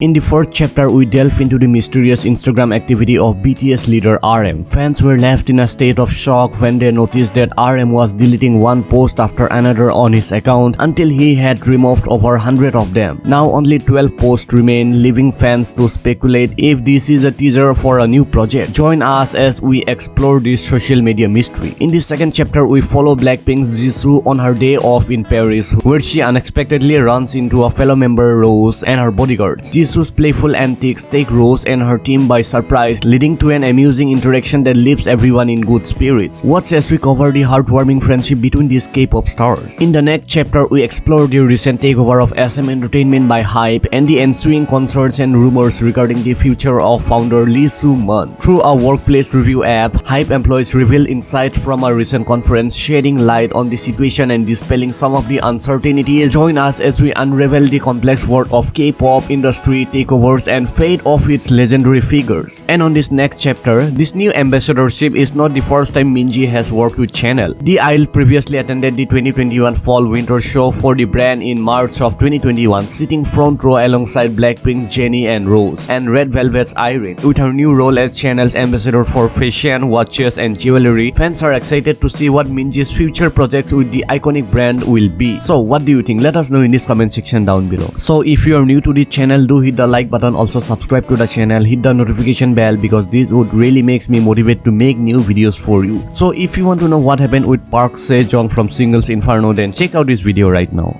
In the first chapter, we delve into the mysterious Instagram activity of BTS leader RM. Fans were left in a state of shock when they noticed that RM was deleting one post after another on his account until he had removed over 100 of them. Now only 12 posts remain, leaving fans to speculate if this is a teaser for a new project. Join us as we explore this social media mystery. In the second chapter, we follow Blackpink's Jisoo on her day off in Paris, where she unexpectedly runs into a fellow member Rose and her bodyguards. Jisoo's playful antics take Rose and her team by surprise, leading to an amusing interaction that leaves everyone in good spirits. Watch as we cover the heartwarming friendship between these K-pop stars. In the next chapter, we explore the recent takeover of SM Entertainment by HYBE and the ensuing concerts and rumors regarding the future of founder Lee Soo-man. Through a workplace review app, HYBE employees reveal insights from a recent conference shedding light on the situation and dispelling some of the uncertainties. Join us as we unravel the complex world of K-pop industry takeovers and fate of its legendary figures. And on this next chapter, this new ambassadorship is not the first time Minji has worked with Chanel. The Isle previously attended the 2021 Fall-Winter show for the brand in March of 2021, sitting front row alongside Blackpink, Jennie and Rose, and Red Velvet's Irene. With her new role as Chanel's ambassador for fashion, watches and jewelry, fans are excited to see what Minji's future projects with the iconic brand will be. So what do you think? Let us know in this comment section down below. So if you are new to the channel, do hit the like button also subscribe to the channel hit the notification bell because this would really makes me motivate to make new videos for you. So if you want to know what happened with park sejong from singles inferno then check out this video right now